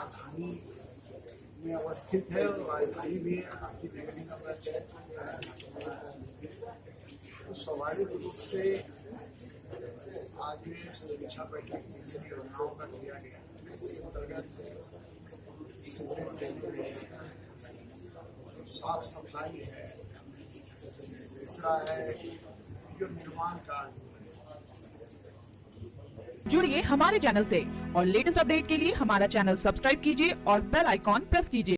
राजधानी में अवस्थित है और राजधानी में आपकी नगरी नंबर तो स्वाभाविक रूप से आज में समीक्षा बैठक में जिन योजनाओं का लिया गया इसके अंतर्गत सिगरेट देने में साफ़ सफ़ाई है तीसरा है जो निर्माण कार्य जुड़िए हमारे चैनल से। और लेटेस्ट अपडेट के लिए हमारा चैनल सब्सक्राइब कीजिए और बेल आइकॉन प्रेस कीजिए।